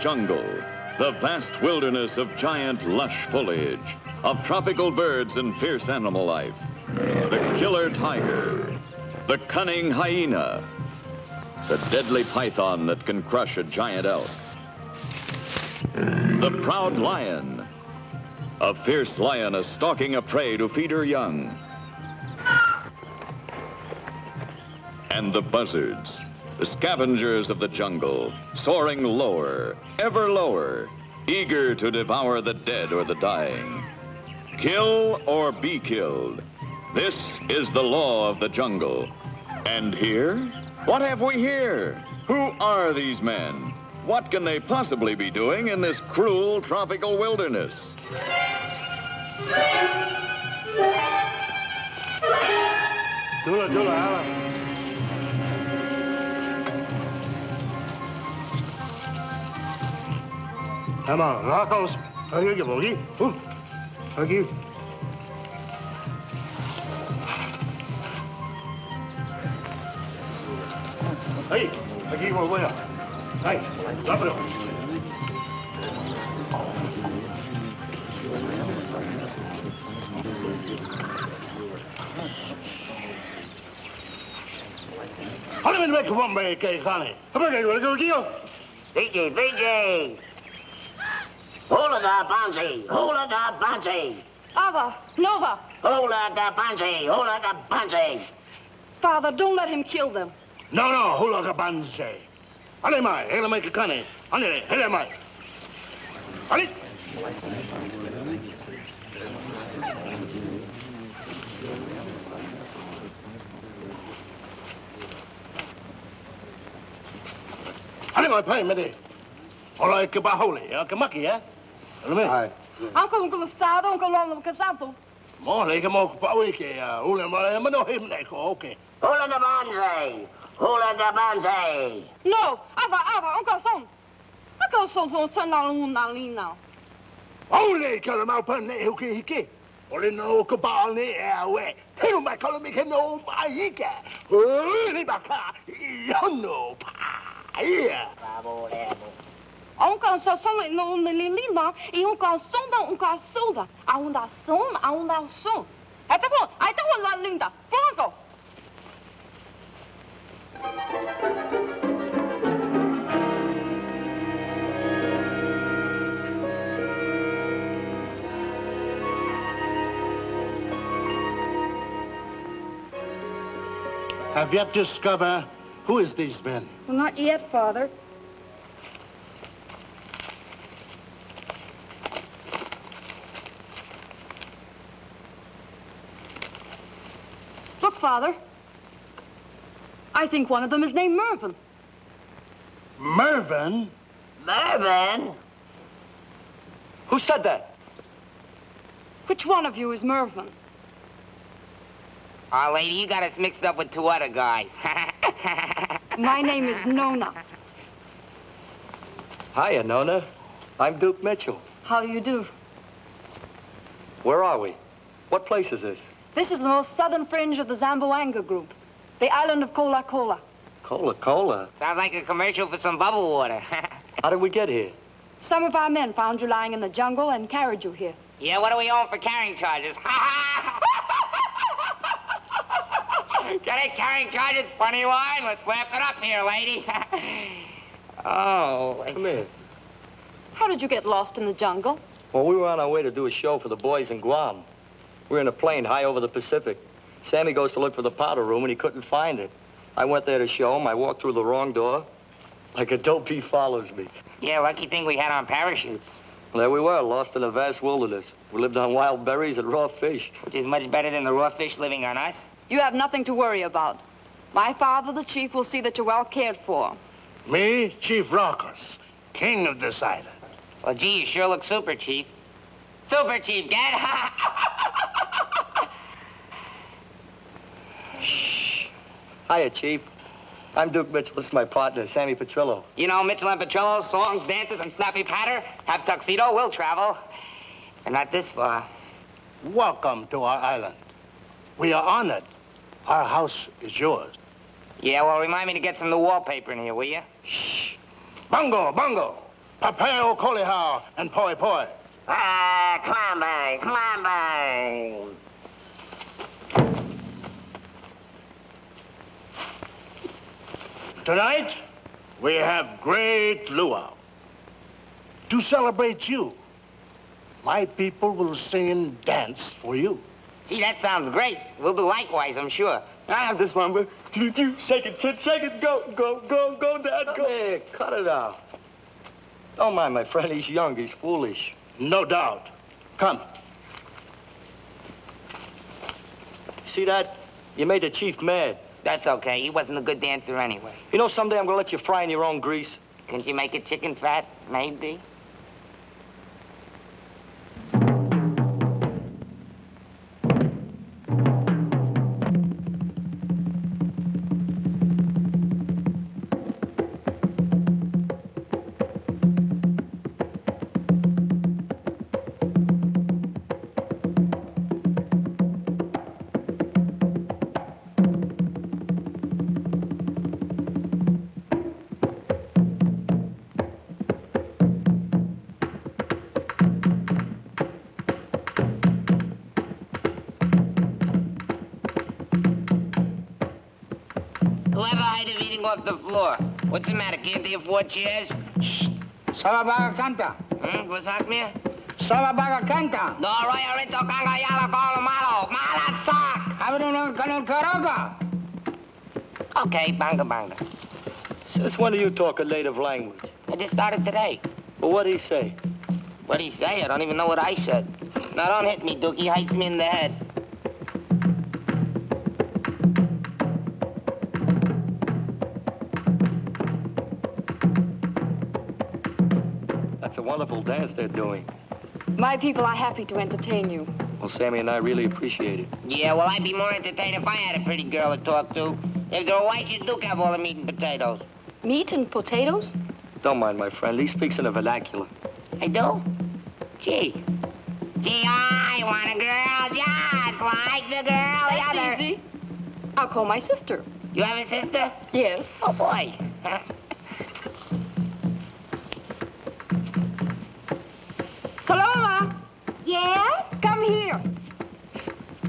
jungle, the vast wilderness of giant, lush foliage, of tropical birds and fierce animal life. The killer tiger, the cunning hyena, the deadly python that can crush a giant elk, the proud lion, a fierce lioness stalking a prey to feed her young, and the buzzards, the scavengers of the jungle, soaring lower, ever lower, eager to devour the dead or the dying. Kill or be killed. This is the law of the jungle. And here? What have we here? Who are these men? What can they possibly be doing in this cruel tropical wilderness? Dula, dula, Alan. Ama nakos hagi bogi. Hu. Hagi. Hey, hagi mo boya. Hey, lapro. Hale men mek wam be kay khane. Haba kay wala ko kiyo. Fiji, Fiji. Hula da Bansi, hula da Bansi. Ava, Nova, Hula da Bansi, hula da Bansi. Father, don't let him kill them. No, no, hula ka banse. Ale mai, hele mai kane. Ale, hele mai. Ale. Ale mai pai mede. Ola ke ba hole, ya ke maki ya. Ale mai. Ai. Uncle, Uncle Sado, Uncle Lolo Casato. Mo le ke mo pa we ke ya. Hule ma ma no him ne ko okay. Hula da Bansi, hula da Bansi. No, Ava, Ava, Uncle Son. Uncle Son, Son, Son, Son, Luna, Lina. Ole ke ma pa ne hu ke hike. Ole no ke ba ne e we. Te ma ka me ke no ba hike. Ole ba ka. Yo no pa. Yeah. Bravo, bravo. Uncle um Son, Son, Luna, Lina. E Uncle Son, da, Uncle Soda. A unda Son, a unda Son. Até bom, até bom, lá, linda. Pronto. Have yet discovered who is these men? Well, not yet, Father. Look, Father. I think one of them is named Mervyn. Mervyn? Mervyn? Who said that? Which one of you is Mervyn? Oh, lady, you got us mixed up with two other guys. My name is Nona. Hiya, Nona. I'm Duke Mitchell. How do you do? Where are we? What place is this? This is the most southern fringe of the Zamboanga group, the island of Cola Cola. Cola Cola. Sounds like a commercial for some bubble water. How did we get here? Some of our men found you lying in the jungle and carried you here. yeah, what are we on for carrying charges? Get it, carrying charges? Funny wine. Let's laugh it up here, lady. oh. Come here. How did you get lost in the jungle? Well, we were on our way to do a show for the boys in Guam. We were in a plane high over the Pacific. Sammy goes to look for the powder room, and he couldn't find it. I went there to show him. I walked through the wrong door. Like a dope, he follows me. Yeah, lucky thing we had on parachutes, There we were, lost in a vast wilderness. We lived on wild berries and raw fish. which is much better than the raw fish living on us. You have nothing to worry about. My father, the chief, will see that you're well cared for. Me, Chief Raucus, king of this island. Well, gee, you sure look super, Chief. Super, Chief, get Hiya, Chief. I'm Duke Mitchell. This is my partner, Sammy Petrillo. You know, Mitchell and Petrillo, songs, dances, and snappy patter. Have tuxedo, we'll travel. And not this far. Welcome to our island. We are honored. Our house is yours. Yeah, well, remind me to get some new wallpaper in here, will you? Bungo, bungo. Papeo Colihao and Poi Poi. Ah, climb bang, climb bang. Tonight, we have great luau. To celebrate you, my people will sing and dance for you. Gee, that sounds great. We'll do likewise, I'm sure. I have this one, but shake it, kid, shake it, go, go, go, go, Dad, go. Hey, cut it out. Don't mind my friend. He's young. He's foolish. No doubt. Come. See that? You made the chief mad. That's okay. He wasn't a good dancer anyway. You know, someday I'm gonna let you fry in your own grease. Can't you make it chicken fat? Maybe. The floor. What's the matter? Can't they afford chairs? Shh. Sababaga canta. Hmm? What's that, me? Sababaga canta. No, Roya Rito Ganga Yala Golo Malo. Malat Sak. Abre no canal caroga. Okay, banga banga. Since when do you talk a native language? I just started today. Well, what'd he say? What'd he say? I don't even know what I said. Now, don't hit me, Dookie. He hits me in the head. Dance they're doing. My people are happy to entertain you. Well, Sammy and I really appreciate it. Yeah, well, I'd be more entertained if I had a pretty girl to talk to. If they're white, you do have all the meat and potatoes. Meat and potatoes? Don't mind my friend. He speaks in a vernacular. I do? Gee. Gee, I want a girl just like the girl the other. easy. I'll call my sister. You have a sister? Yes. Oh, boy.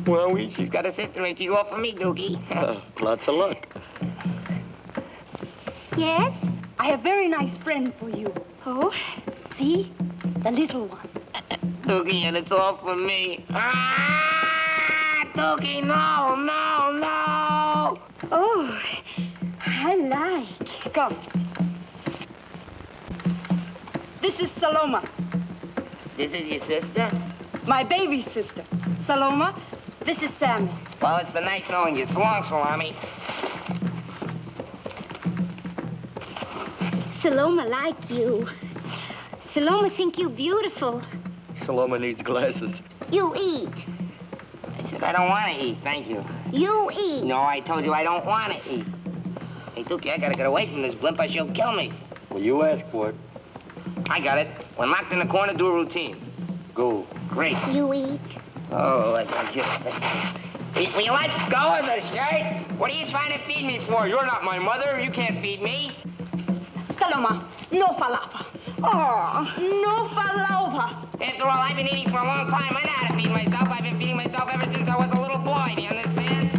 Well, we... She's got a sister and she's all for me, Dookie. Uh, lots of luck. Yes? I have a very nice friend for you. Oh, see? The little one. Dookie, and it's all for me. Ah! Dookie, no, no, no! Oh, I like. Come. This is Saloma, This is your sister? my baby sister. Saloma, this is Sammy. Well, it's been nice knowing you. So long, Salami. Saloma like you. Saloma think you beautiful. Saloma needs glasses. You eat. I said I don't want to eat, thank you. You eat. No, I told you I don't want to eat. Hey, Dookie, I gotta get away from this blimp or she'll kill me. Well, you ask for it. I got it. When locked in the corner, do a routine. Go. Great. You eat. Oh, I. Will will you let go of the shirt? What are you trying to feed me for? You're not my mother. You can't feed me. Saloma, no falafel. Oh, no falafel. After all, I've been eating for a long time. I know how to feed myself. I've been feeding myself ever since I was a little boy. Do you understand?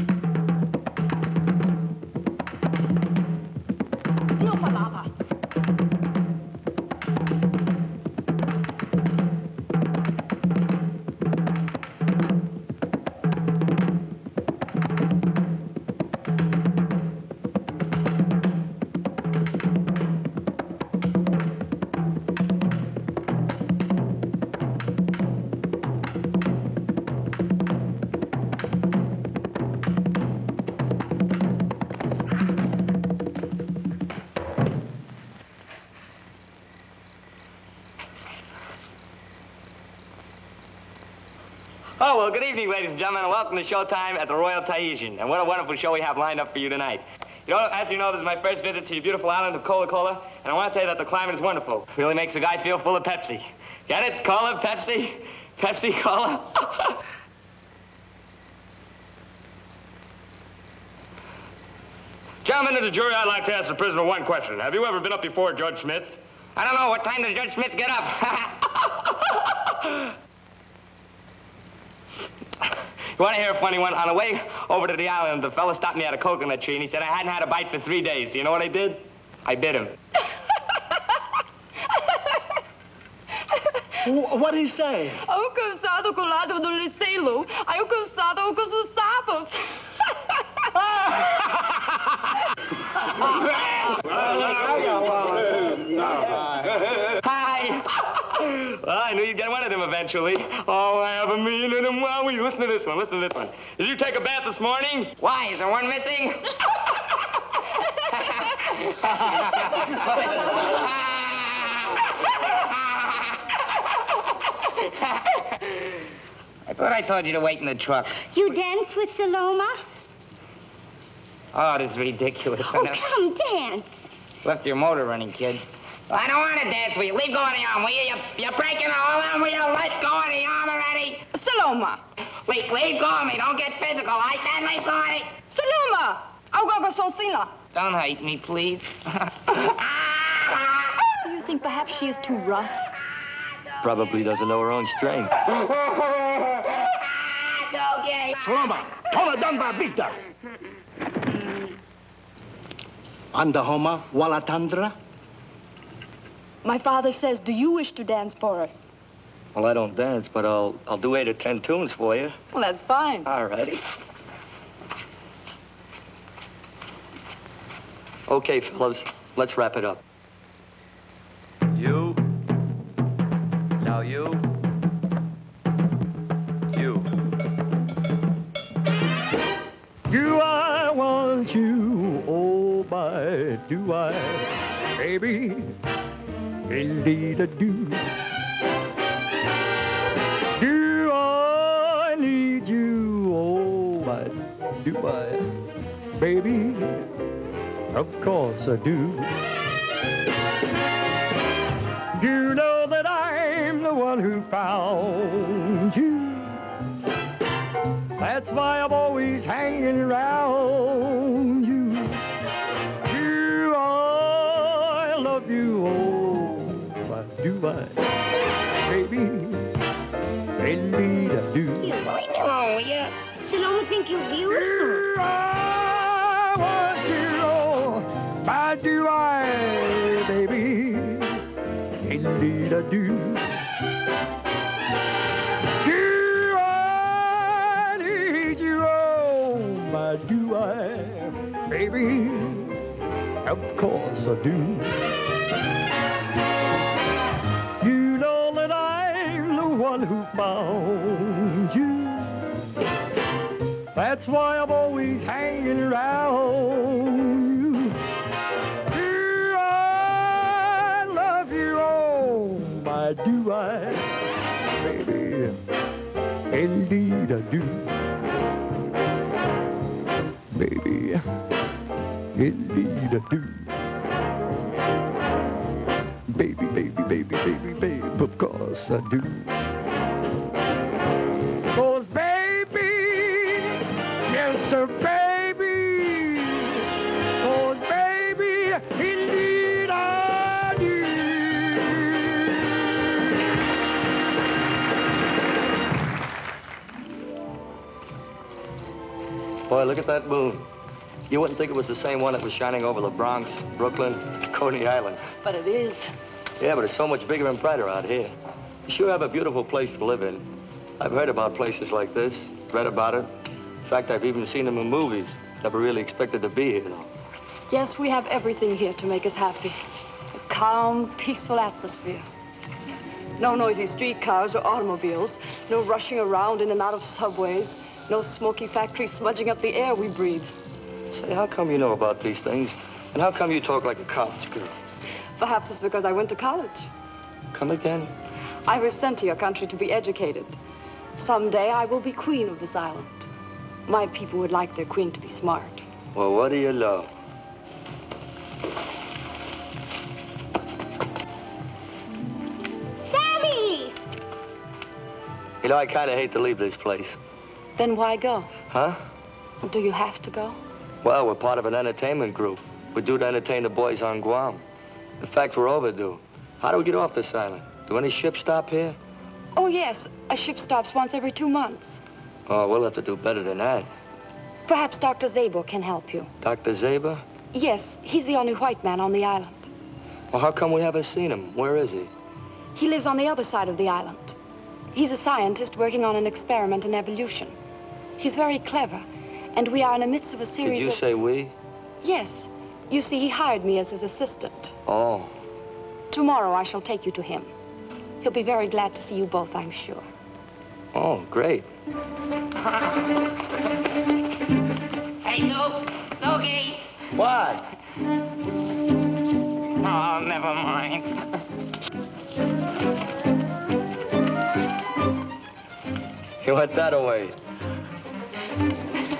Welcome to Showtime at the Royal Tahitian. And what a wonderful show we have lined up for you tonight. You know, as you know, this is my first visit to your beautiful island of Cola Cola, and I want to tell you that the climate is wonderful. Really makes a guy feel full of Pepsi. Get it? Cola, Pepsi, Pepsi, Cola. Gentlemen of the jury, I'd like to ask the prisoner one question. Have you ever been up before Judge Smith? I don't know. What time does Judge Smith get up? you want to hear a funny one? On the way over to the island, the fella stopped me at a coconut tree, and he said I hadn't had a bite for three days. You know what I did? I bit him. What did he say? Eu cansado com o lado do Licelo. Aí eu cansado com os sapos. Hi. Well, I knew you'd get one of them eventually. Oh, I have a million of them. Wow, listen to this one. Listen to this one. Did you take a bath this morning? Why? Is there one missing? I thought I told you to wait in the truck. You dance with Saloma? Oh, this is ridiculous. Oh, come dance. Left your motor running, kid. I don't want to dance with you. Leave go of the arm, will you? you you're breaking the whole arm. Will you let go of the arm already? Saloma. Leave, leave go of me. Don't get physical. I said leave go of me. Saloma. Agora sozinha lá. Don't hate me, please. Do you think perhaps she is too rough? Probably doesn't know her own strength. okay. Saloma, Toma Dunbar Victor. Anda Homa, Wala Tandra. My father says, do you wish to dance for us? Well, I don't dance, but I'll I'll do eight or ten tunes for you. Well, that's fine. All righty. Okay, fellas, let's wrap it up. You. Now you. You. Do I want you? Oh, my, do I? Baby, indeed I do. Do I need you? Oh, my, do I? Baby, of course I do. You know that I'm the one who found you. That's why I'm always hanging around why do I, baby? Indeed I do. Oh, yeah. Saloma think you're beautiful. You, I want you, oh, why do I, baby? Indeed I do. Do I need you? Oh, my do I, baby? Of course I do. One who found you. That's why I'm always hanging around you. Do I love you? Oh, my do I, baby? Indeed I do. Baby, indeed I do. Baby, baby, baby, baby, babe, of course I do. Boy, look at that moon. You wouldn't think it was the same one that was shining over the Bronx, Brooklyn, Coney Island. But it is. Yeah, but it's so much bigger and brighter out here. You sure have a beautiful place to live in. I've heard about places like this, read about it. In fact, I've even seen them in movies. Never really expected to be here, though. Yes, we have everything here to make us happy. A calm, peaceful atmosphere. No noisy streetcars or automobiles. No rushing around in and out of subways. No smoky factories smudging up the air we breathe. Say, how come you know about these things? And how come you talk like a college girl? Perhaps it's because I went to college. Come again? I was sent to your country to be educated. Someday I will be queen of this island. My people would like their queen to be smart. Well, what do you know? Sammy! You know, I kind of hate to leave this place. Then why go? Huh? Do you have to go? Well, we're part of an entertainment group. We're due to entertain the boys on Guam. In fact, we're overdue. How do we get off this island? Do any ships stop here? Oh, yes. A ship stops once every two months. Oh, we'll have to do better than that. Perhaps Dr. Zabor can help you. Dr. Zabor? Yes, he's the only white man on the island. Well, how come we haven't seen him? Where is he? He lives on the other side of the island. He's a scientist working on an experiment in evolution. He's very clever, and we are in the midst of a series Did you of... say we? Yes. You see, he hired me as his assistant. Oh. Tomorrow I shall take you to him. He'll be very glad to see you both, I'm sure. Oh, great. Hey, Duke. Doogie. What? Oh, never mind. He went that away. Run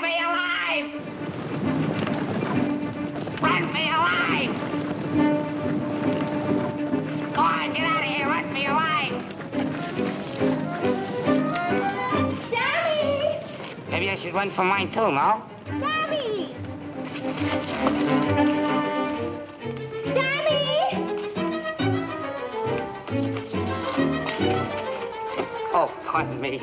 for your life! Run for your life! Go on, get out of here. Run for your life. Sammy! Maybe I should run for mine too, no? Sammy! Oh, me.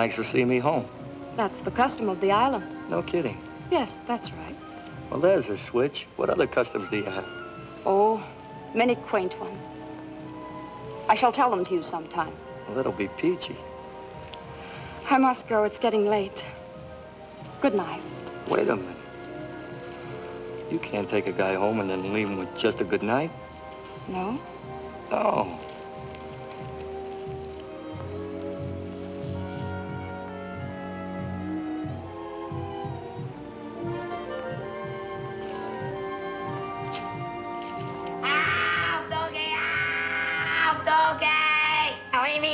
Thanks for seeing me home. That's the custom of the island. No kidding. Yes, that's right. Well, there's a switch. What other customs do you have? Oh, many quaint ones. I shall tell them to you sometime. Well, that'll be peachy. I must go. It's getting late. Good night. Wait a minute. You can't take a guy home and then leave him with just a good night. No? No.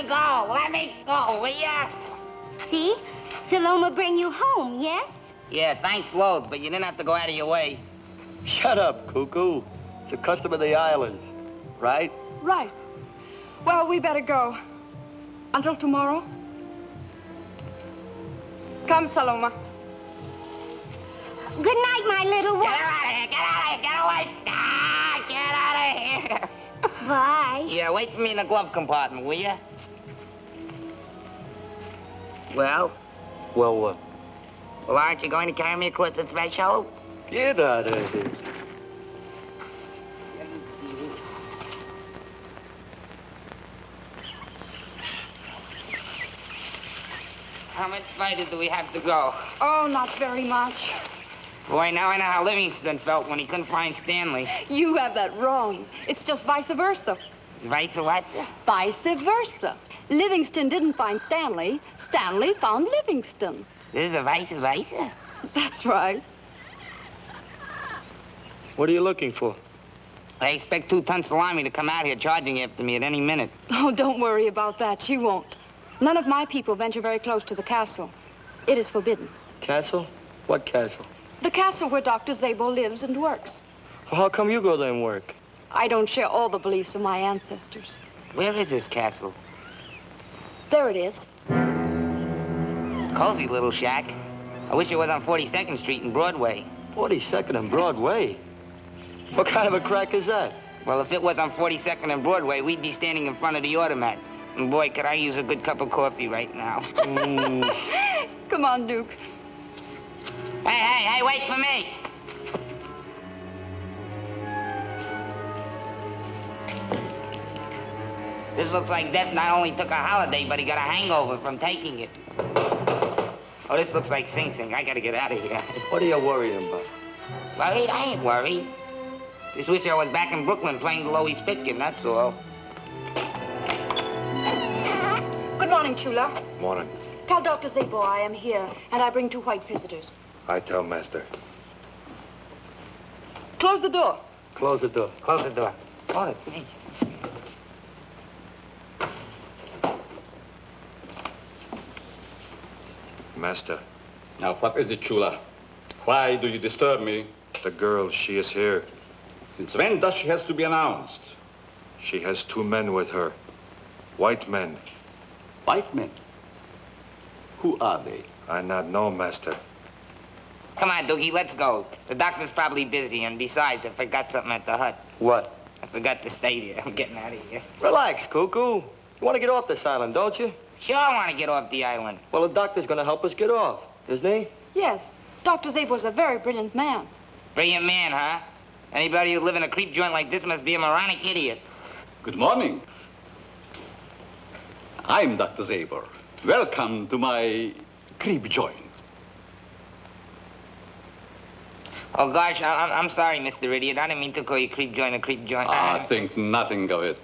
Me go. Let me go, will ya? See? Saloma bring you home, yes? Yeah, thanks loads, but you didn't have to go out of your way. Shut up, cuckoo. It's a custom of the islands, right? Right. Well, we better go. Until tomorrow. Come, Saloma. Good night, my little one. Get out of here! Get out of here! Get away! Ah, get out of here! Bye. Yeah, wait for me in the glove compartment, will ya? Well, Well, what? well, aren't you going to carry me across the threshold? Get out of here. How much farther do we have to go? Oh, not very much. Boy, now I know how Livingston felt when he couldn't find Stanley. You have that wrong. It's just vice versa. It's vice versa. Vice versa. Livingston didn't find Stanley. Stanley found Livingston. This is a vice versa. That's right. What are you looking for? I expect two-ton salami to come out here charging after me at any minute. Oh, don't worry about that. She won't. None of my people venture very close to the castle. It is forbidden. Castle? What castle? The castle where Dr. Zabor lives and works. Well, how come you go there and work? I don't share all the beliefs of my ancestors. Where is this castle? There it is. Cozy little shack. I wish it was on 42nd Street and Broadway. 42nd and Broadway. What kind of a crack is that? Well, if it was on 42nd and Broadway, we'd be standing in front of the automat. And boy, could I use a good cup of coffee right now. Mm, Come on, Duke. hey, hey, hey, wait for me! This looks like Death not only took a holiday, but he got a hangover from taking it. Oh, this looks like Sing Sing. I gotta get out of here. what are you worrying about? Worried? I ain't worried. Just wish I was back in Brooklyn playing the Loew's Pitkin, that's all. Good morning, Chula. Morning. Tell Dr. Zabor I am here, and I bring two white visitors. I tell master. Close the door. Close the door. Close the door. Oh, it's me. Master, Now, what is it, Chula? Why do you disturb me? the girl, she is here. Since when does she has to be announced? She has two men with her. White men. White men. Who are they? I not know, master. Come on, Doogie, let's go. The doctor's probably busy, and besides, I forgot something at the hut. What? I forgot to stay there. I'm getting out of here. Relax, Cuckoo. You want to get off this island, don't you? Sure, I want to get off the island. Well, the doctor's going to help us get off, isn't he? Yes, Dr. Zabor's a very brilliant man. Brilliant man, huh? Anybody who live in a creep joint like this must be a moronic idiot. Good morning. I'm Dr. Zabor. Welcome to my creep joint. Oh, gosh, I- I'm, I'm sorry, Mr. Idiot. I didn't mean to call you creep joint a creep joint. Ah, think nothing of it.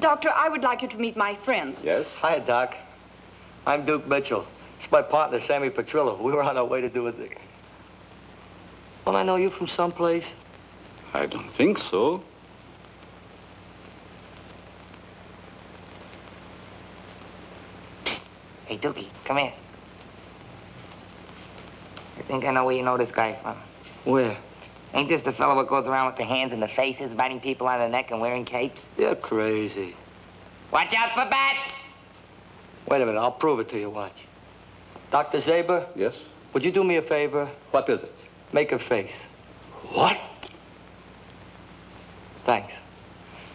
Doctor, I would like you to meet my friends. Yes? Hi, Doc. I'm Duke Mitchell. It's my partner, Sammy Petrillo. We were on our way to do a thing. Don't I know you from someplace? I don't think so. Hey, Dookie, come here. I think I know where you know this guy from. Where? Ain't this the fellow that goes around with the hands in the faces, biting people on the neck and wearing capes? You're crazy. Watch out for bats! Wait a minute, I'll prove it to you, watch. Dr. Zabor, Yes? would you do me a favor? What is it? Make a face. What? Thanks.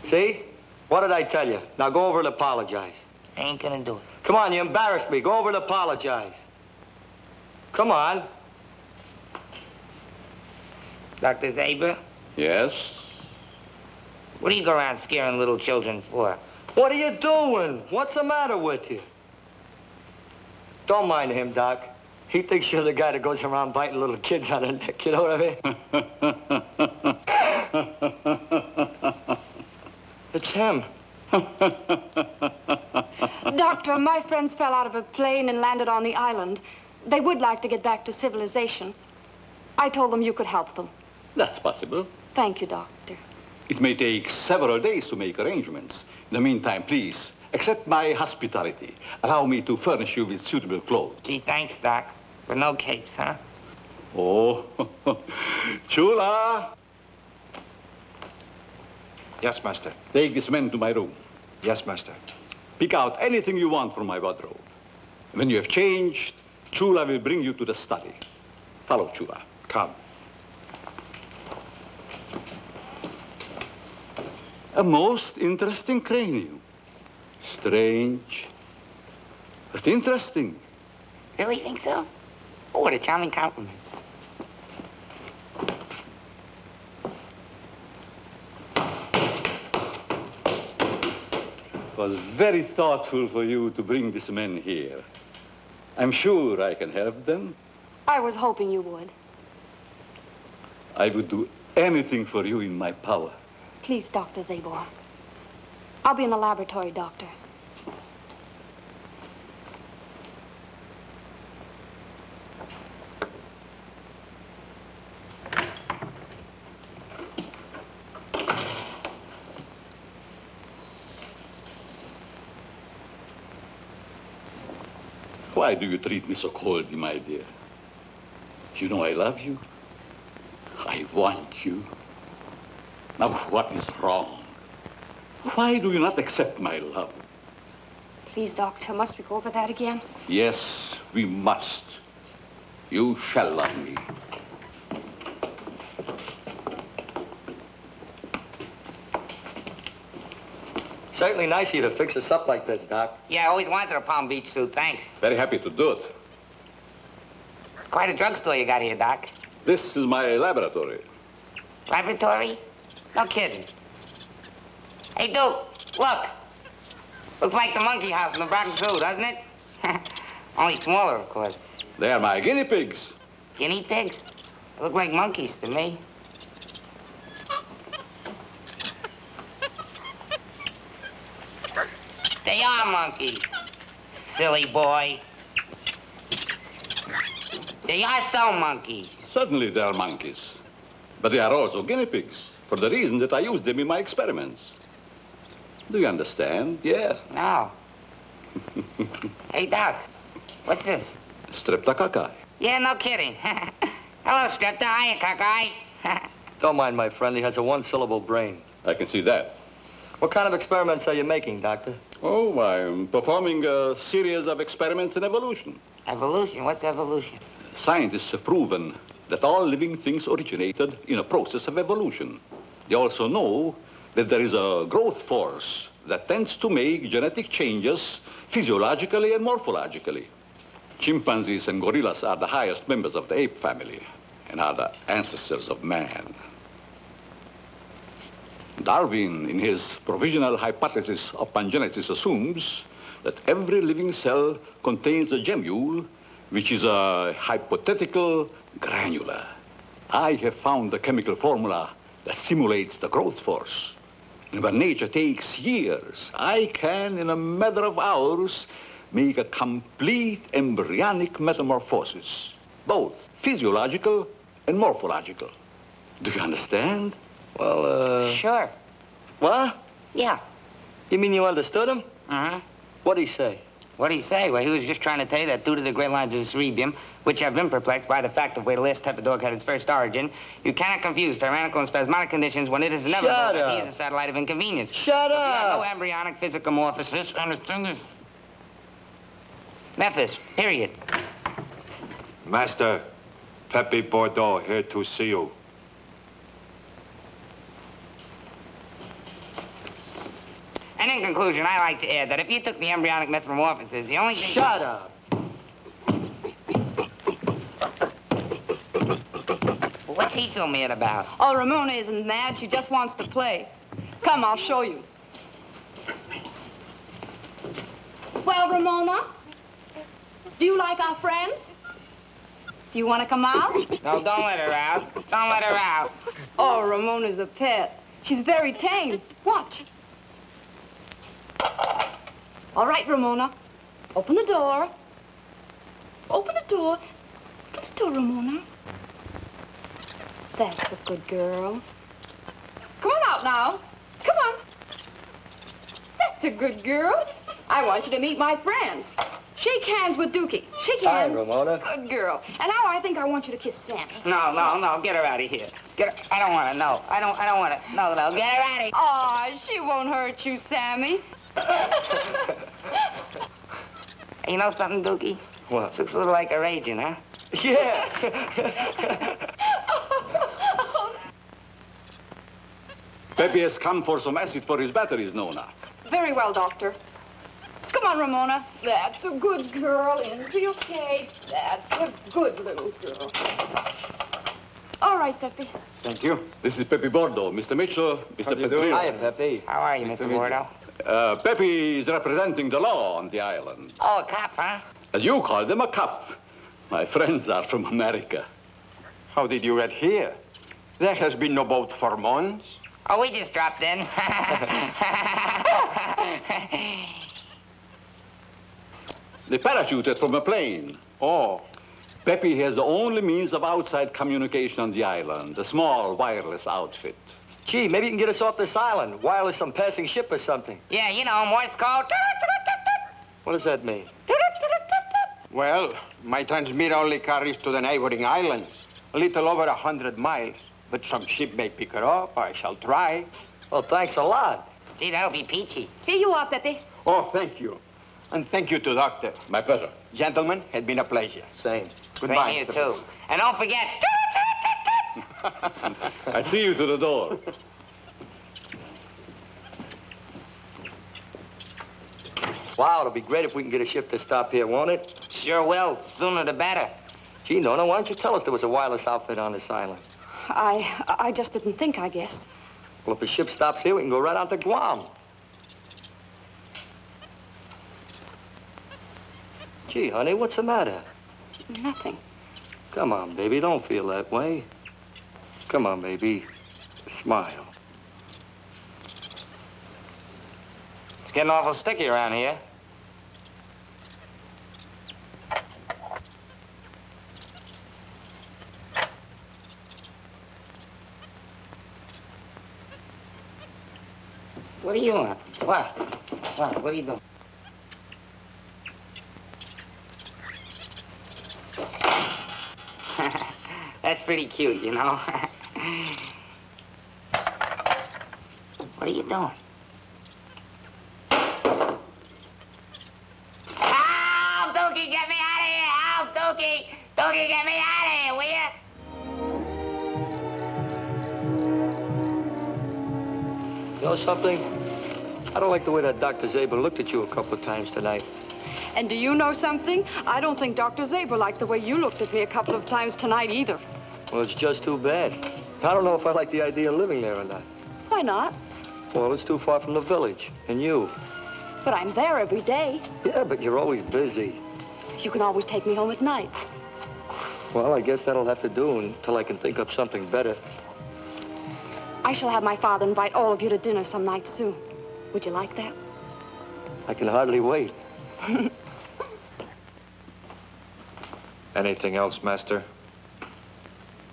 See? What did I tell you? Now go over and apologize. I ain't gonna do it. Come on, you embarrassed me. Go over and apologize. Come on. Dr. Zabor, Yes? what do you go around scaring little children for? What are you doing? What's the matter with you? Don't mind him, Doc. He thinks you're the guy that goes around biting little kids on the neck. You know what I mean? it's him. Doctor, my friends fell out of a plane and landed on the island. They would like to get back to civilization. I told them you could help them. That's possible. Thank you, Doctor. It may take several days to make arrangements. In the meantime, please, accept my hospitality. Allow me to furnish you with suitable clothes. Gee, thanks, Doc. But no capes, huh? Oh, Chula, Yes, master. take this man to my room. Yes, master. Pick out anything you want from my wardrobe. When you have changed, Chula will bring you to the study. Follow Chula. Come. A most interesting cranium. Strange, but interesting. Really think so? Oh, what a charming compliment. It was very thoughtful for you to bring this men here. I'm sure I can help them. I was hoping you would. I would do anything for you in my power. Please, Dr. Zabor. I'll be in the laboratory, Doctor. Why do you treat me so coldly, my dear? You know I love you. I want you. Now, what is wrong? Why do you not accept my love? Please, Doctor, must we go over that again? Yes, we must. You shall love me. Certainly nice of you to fix us up like this, Doc. Yeah, I always wanted a Palm Beach suit, thanks. Very happy to do it. It's quite a drugstore you got here, Doc. This is my laboratory. Laboratory? No kidding. Hey, Duke! look. Looks like the monkey house in the Bronx Zoo, doesn't it? Only smaller, of course. They're my guinea pigs. Guinea pigs? They look like monkeys to me. They are monkeys, silly boy. They are so monkeys. Certainly they are monkeys. But they are also guinea pigs, for the reason that I use them in my experiments. Do you understand? Yes. No. hey, Doc. What's this? Streptococcus. Yeah, no kidding. Hello, Strepta. Hiya, cockeye. Don't mind my friend. He has a one-syllable brain. I can see that. What kind of experiments are you making, Doctor? Oh, I'm performing a series of experiments in evolution. evolution? What's evolution? Scientists have proven that all living things originated in a process of evolution. They also know that there is a growth force that tends to make genetic changes physiologically and morphologically. Chimpanzees and gorillas are the highest members of the ape family and are the ancestors of man. Darwin, in his provisional hypothesis of pangenesis, assumes that every living cell contains a gemmule, which is a hypothetical granula. I have found the chemical formula that simulates the growth force. Where nature takes years, I can, in a matter of hours, make a complete embryonic metamorphosis, both physiological and morphological. Do you understand? Well, uh... Sure. What? Yeah. You mean you understood him? Uh-huh. What'd he say? What'd he say? Well, he was just trying to tell you that due to the great lines of the cerebium, which have been perplexed by the fact of where the last type of dog had its first origin, you cannot confuse tyrannical and spasmodic conditions when it is inevitable Shut that he is a satellite of inconvenience. Shut But we have no up! embryonic physicomorphosis. Understand this? Memphis, period. Master, Pepe Bordeaux here to see you. And in conclusion, I like to add that if you took the embryonic metamorphosis, the only thing... Shut up! What's he so mad about? Oh, Ramona isn't mad. She just wants to play. Come, I'll show you. Well, Ramona, do you like our friends? Do you want to come out? No, don't let her out. Don't let her out. Oh, Ramona's a pet. She's very tame. Watch. All right, Ramona. Open the door. Open the door. Open the door, Ramona. That's a good girl. Come on out now. Come on. That's a good girl. I want you to meet my friends. Shake hands with Dookie. Shake Hi, hands. Ramona. Good girl. And now I think I want you to kiss Sammy. No, no, no. Get her out of here. Get her. I don't want to. No. I don't. I don't want to. No, no. Get her out of here. Aw, she won't hurt you, Sammy. You know something, Dookie? What? This looks a little like a raging, huh? Yeah! Pepe has come for some acid for his batteries, Nona. Very well, Doctor. Come on, Ramona. That's a good girl. Into your cage. That's a good little girl. All right, Pepe. Thank you. This is Pepe Bordeaux. Mr. Mitchell, Mr. Petrillo. Hiya, Pepe. How are you, Mr. Bordeaux? Uh, Pepe is representing the law on the island. Oh, a cop, huh? As you call them, a cop. My friends are from America. How did you get here? There has been no boat for months. Oh, we just dropped in. They parachuted from a plane. Oh, Pepe has the only means of outside communication on the island, a small wireless outfit. Gee, maybe you can get us off this island. Wireless some passing ship or something. yeah, you know, Morse code. What does that mean? well, my transmitter only carries to the neighboring islands. A little over a hundred miles. But some ship may pick her up. I shall try. Well, thanks a lot. Gee, that'll be peachy. Here you are, Pepe. Oh, thank you. And thank you to Doctor. My pleasure. Gentlemen, it's been a pleasure. Same. Goodbye. Same Mr. here, too. And don't forget. I see you through the door. Wow, it'll be great if we can get a ship to stop here, won't it? Sure will. Sooner the better. Gee, Nona, why don't you tell us there was a wireless outfit on this island? I I just didn't think, I guess. Well, if the ship stops here, we can go right out to Guam. Gee, honey, what's the matter? Nothing. Come on, baby, don't feel that way. Come on, baby. Smile. It's getting awful sticky around here. What are you on? What? What? What are you doing? That's pretty cute, you know. what are you doing? Help, Dookie, get me out of here! Help, Dookie! Dookie, get me out of here, will you? You know something? I don't like the way that Dr. Zabor looked at you a couple of times tonight. And do you know something? I don't think Dr. Zabor liked the way you looked at me a couple of times tonight either. Well, it's just too bad. I don't know if I like the idea of living there or not. Why not? Well, it's too far from the village. And you? But I'm there every day. Yeah, but you're always busy. You can always take me home at night. Well, I guess that'll have to do until I can think up something better. I shall have my father invite all of you to dinner some night soon. Would you like that? I can hardly wait. Anything else, Master?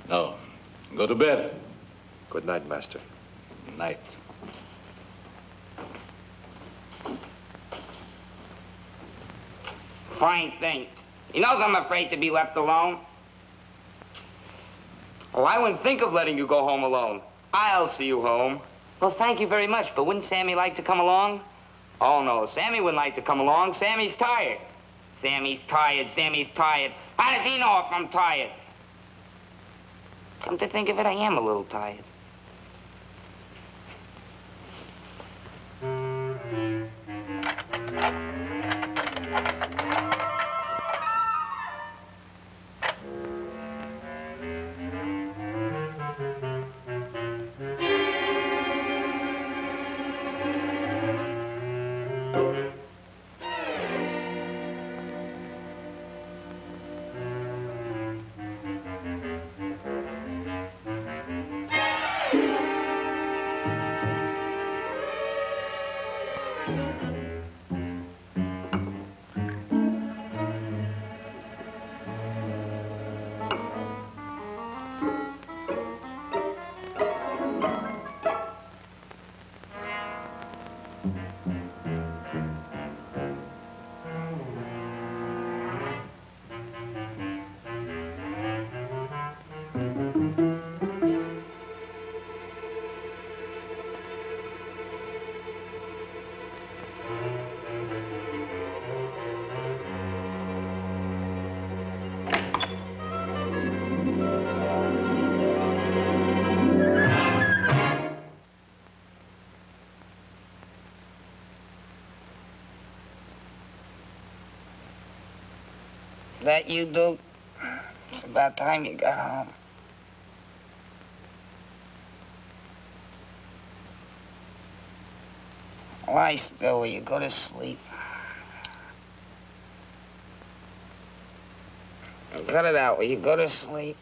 No. Go to bed. Good night, Master. Night. Fine thing. He knows I'm afraid to be left alone. Oh, I wouldn't think of letting you go home alone. I'll see you home. Well, thank you very much, but wouldn't Sammy like to come along? Oh, no, Sammy wouldn't like to come along. Sammy's tired. Sammy's tired, Sammy's tired. How does he know if I'm tired? Come to think of it, I am a little tired. That you, Duke? It's about time you got home. Lie still, will you go to sleep? Cut it out, will you go to sleep?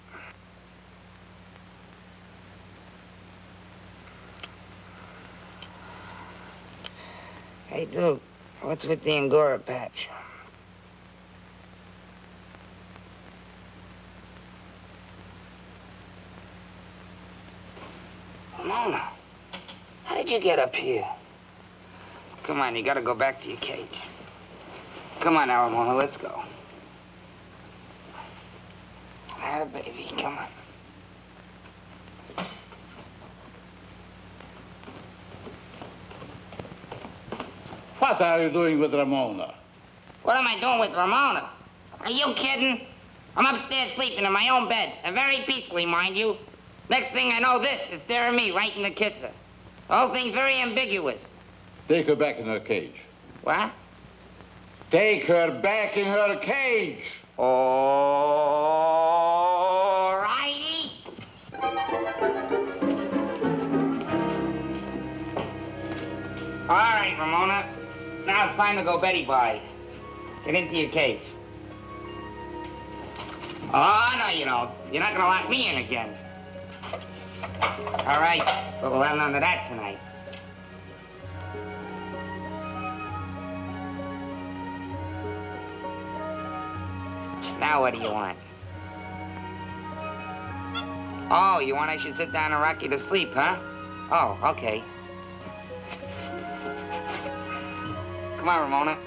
Hey, Duke, what's with the Angora patch? Mona, how did you get up here? Come on, you gotta go back to your cage. Come on now, Ramona, let's go. I Had a baby, come on. What are you doing with Ramona? What am I doing with Ramona? Are you kidding? I'm upstairs sleeping in my own bed, and very peacefully, mind you. Next thing I know, this is staring me right in the kisser. The whole thing's very ambiguous. Take her back in her cage. What? Take her back in her cage. All righty. All right, Ramona. Now it's time to go Betty bye. Get into your cage. Oh, no, you don't. You're not gonna lock me in again. All right, but we'll have none of that tonight. Now what do you want? Oh, you want I should sit down and rock you to sleep, huh? Oh, okay. Come on, Ramona.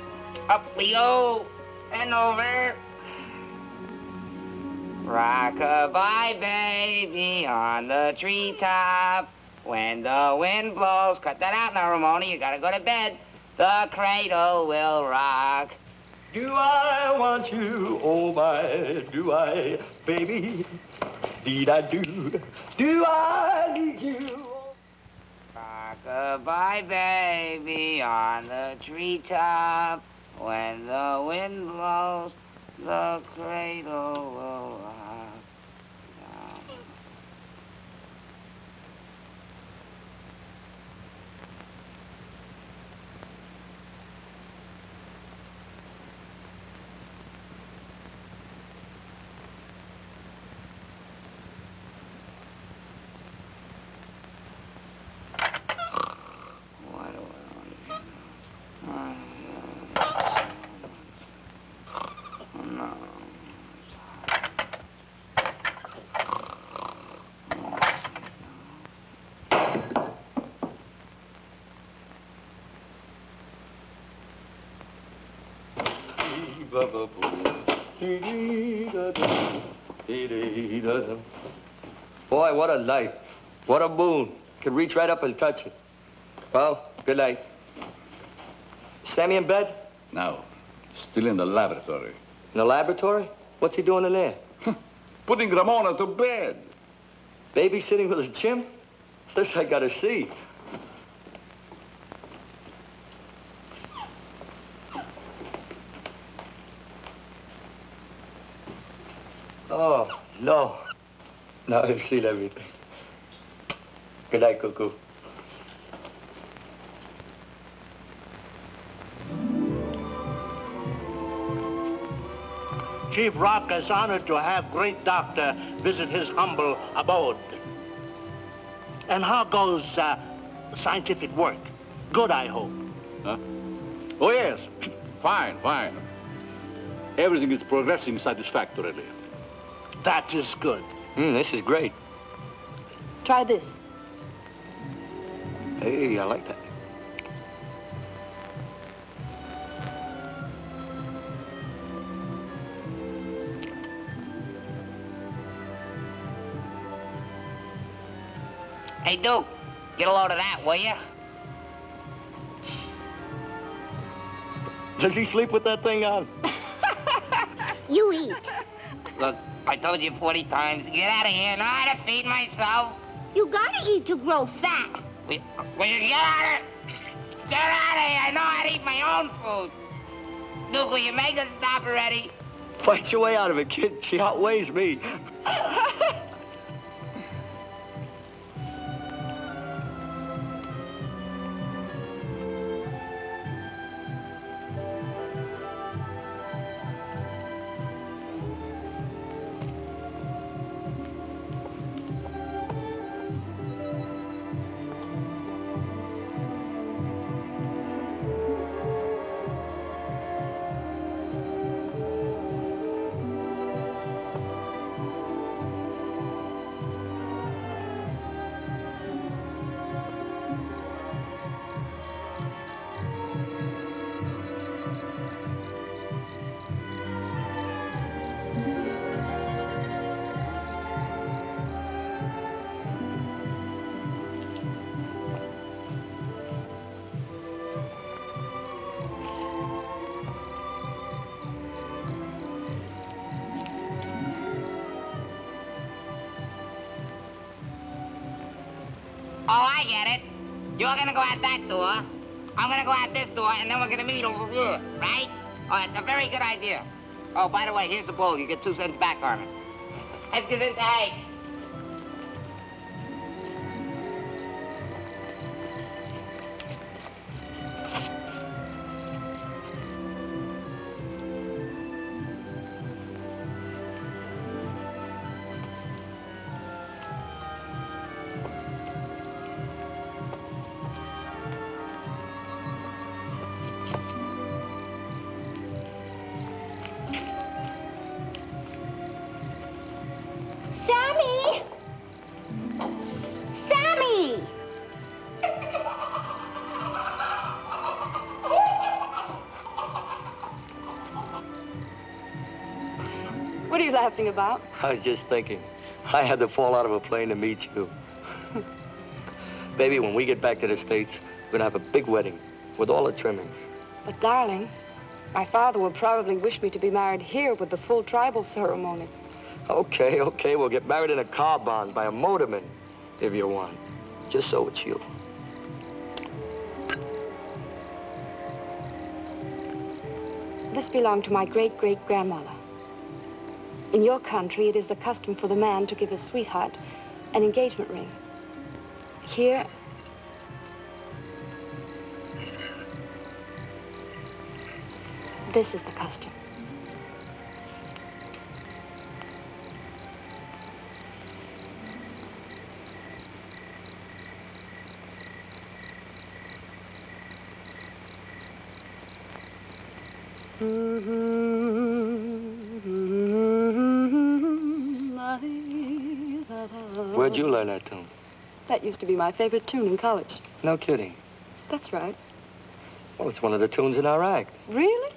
Up we go and over. Rock-a-bye, baby, on the treetop. When the wind blows, cut that out now, Ramona. You gotta go to bed. The cradle will rock. Do I want you? Oh my, do I, baby? Did I do? Do I need you? Rock-a-bye, baby, on the treetop. When the wind blows, the cradle will rock. Boy, what a night. What a moon. Could reach right up and touch it. Well, good night. Sammy in bed? No, still in the laboratory. In the laboratory? What's he doing in there? Putting Ramona to bed. Babysitting with a Jim? This I gotta see. Oh, no. Now I've seen everything. Good night, Cuckoo. Chief Rock is honored to have great doctor visit his humble abode. And how goes uh, scientific work? Good, I hope. Huh? Oh, yes. fine, fine. Everything is progressing satisfactorily. That is good. Mm, this is great. Try this. Hey, I like that. Hey, Duke, get a load of that, will you? Does he sleep with that thing on? You eat. Look, I told you 40 times, get out of here. Know how to feed myself? You gotta eat to grow fat. Will, will you get out of Get out of here. I know how to eat my own food. Duke, will you make us stop already? Fight your way out of it, kid. She outweighs me. You're gonna go out that door. I'm gonna go out this door, and then we're gonna meet over here, right? Oh, it's a very good idea. Oh, by the way, here's the bowl. You get two cents back on it. Let's get into hay. What are you laughing about? I was just thinking, I had to fall out of a plane to meet you. Baby, when we get back to the States, we're gonna have a big wedding with all the trimmings. But, darling, my father will probably wish me to be married here with the full tribal ceremony. Okay, okay, we'll get married in a car barn by a motorman, if you want. Just so it's you. This belonged to my great-great-grandmother. In your country, it is the custom for the man to give his sweetheart an engagement ring. Here, this is the custom. Where'd you learn that tune? That used to be my favorite tune in college. No kidding. That's right. Well, it's one of the tunes in our act. Really?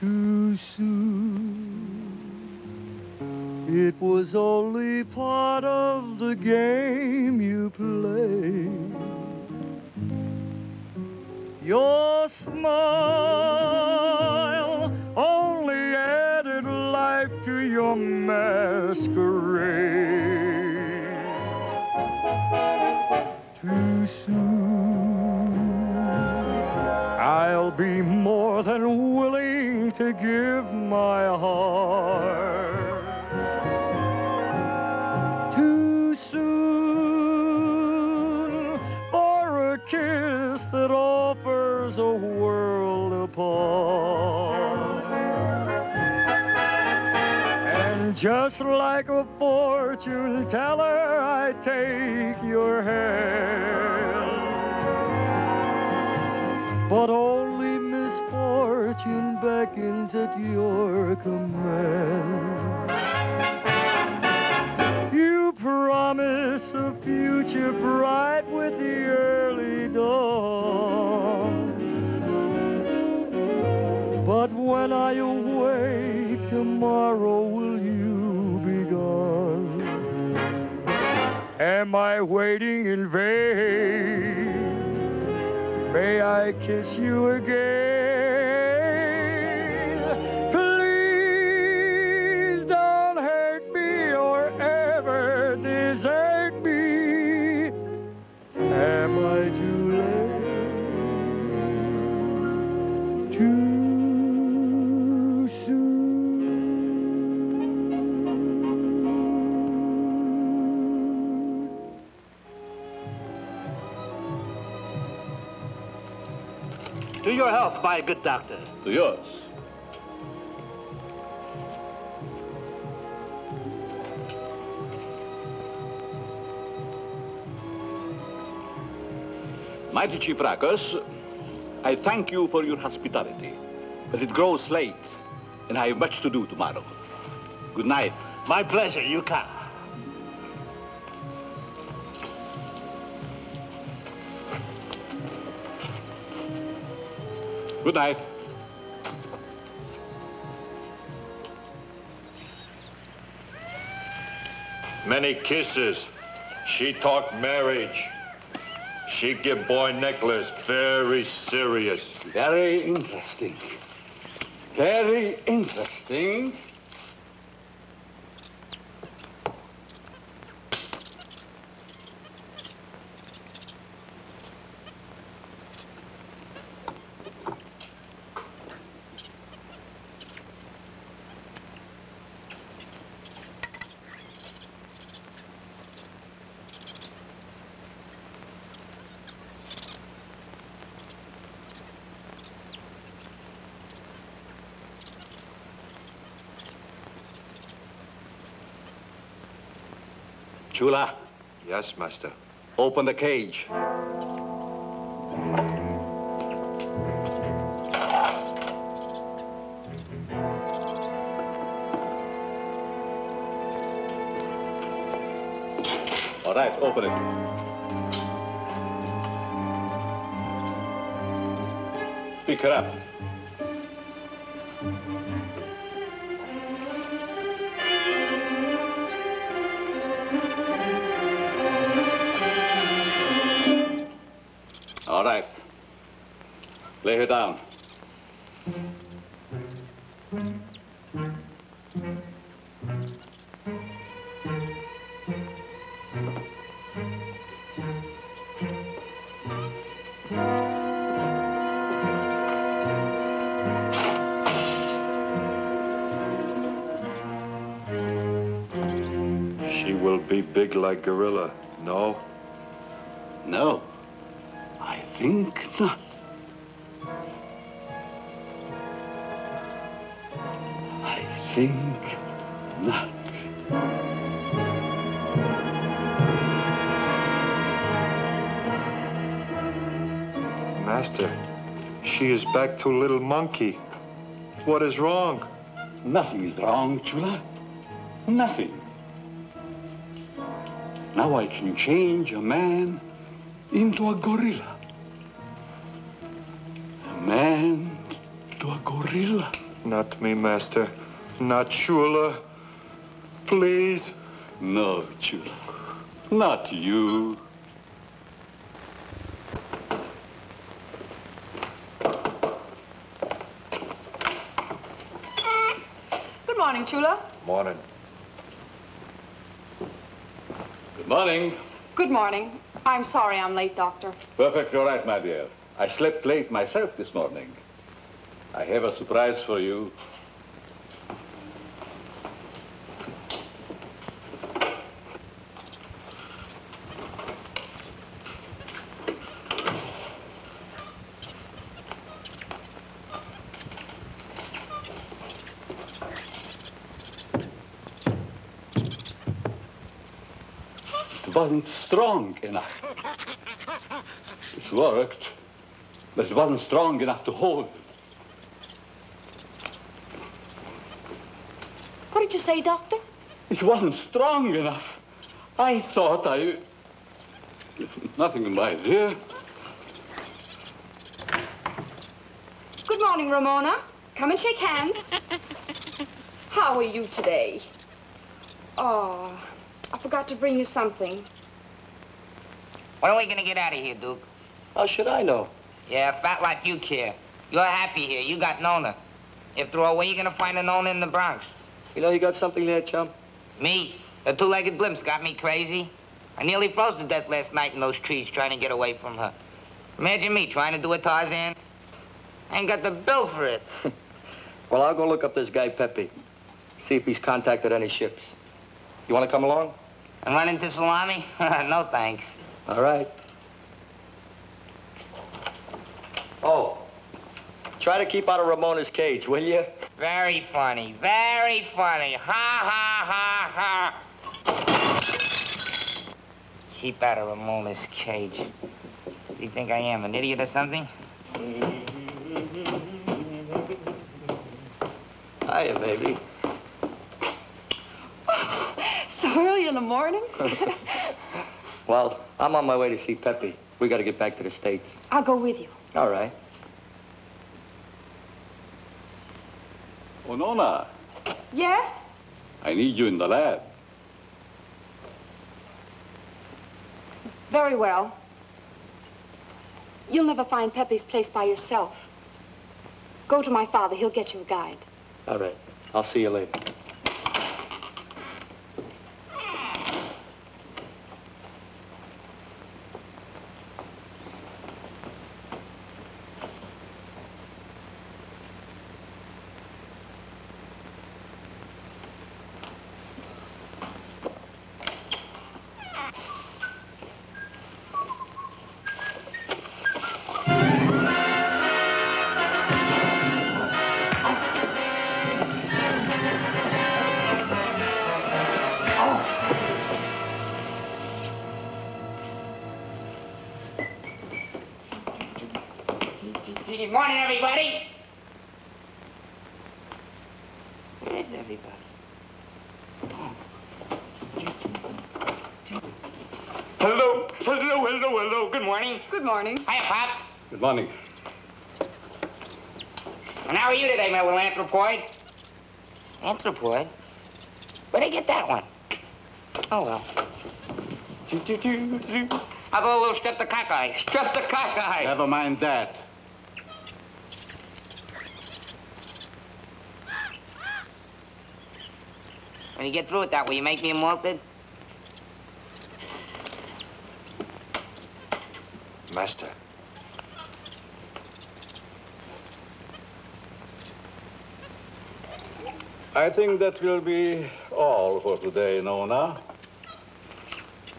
Too soon. It was only part of the game you played. Your smile only added life to your masquerade. Too soon. I'll be more than willing to give my heart. Just like a fortune teller, I take your hand. But only misfortune beckons at your command. You promise a future bright with the early dawn. But when I awake tomorrow, will Am I waiting in vain? May I kiss you again? To your health, my good doctor. To yours. Mighty Chief Rakus, I thank you for your hospitality. But it grows late, and I have much to do tomorrow. Good night. My pleasure. You can. Good night. Many kisses. She talk marriage. She give boy necklace very serious. Very interesting. Very interesting. Chula, Yes, master. open the cage. All right, open it. Pick her up. Her down. She will be big like gorilla. No? No, think not. I think not. Master, she is back to little monkey. What is wrong? Nothing is wrong, Chula. Nothing. Now I can change a man into a gorilla. Not me, Master. Not Chula. Please. No, Chula. Not you. Good morning, Chula. Morning. Good morning. Good morning. I'm sorry I'm late, Doctor. Perfectly all right, my dear. I slept late myself this morning. I have a surprise for you. It wasn't strong enough. It worked, but it wasn't strong enough to hold. Did you say, Doctor? It wasn't strong enough. I thought I... Nothing, in my dear. Good morning, Ramona. Come and shake hands. How are you today? Oh, I forgot to bring you something. When are we gonna get out of here, Duke? How should I know? Yeah, fat like you care. You're happy here. You got Nona. If throw away, you're gonna find a Nona in the Bronx. You know you got something there, chum? Me? The two-legged blimps got me crazy. I nearly froze to death last night in those trees trying to get away from her. Imagine me trying to do a Tarzan. I ain't got the bill for it. Well, I'll go look up this guy, Pepe. See if he's contacted any ships. You want to come along? And run into Salami? no, thanks. All right. Oh, try to keep out of Ramona's cage, will you? Very funny. Very funny. Ha, ha, ha, ha. Keep out of Ramona's cage. Does he think I am, an idiot or something? Hiya, baby. So early in the morning? Well, I'm on my way to see Pepe. We got to get back to the States. I'll go with you. All right. Oh, Nona, Yes? I need you in the lab. Very well. You'll never find Pepe's place by yourself. Go to my father. He'll get you a guide. All right. I'll see you later. Good morning, everybody. Where's everybody? Hello, hello, hello, hello. Good morning. Good morning. Hiya, Pop. Good morning. And how are you today, my little anthropoid? Anthropoid? Where'd I get that one? Oh, well. I'll go a little streptococcus. Streptococcus. Never mind that. When you get through with that, will you make me a malted? Master. I think that will be all for today, Nona.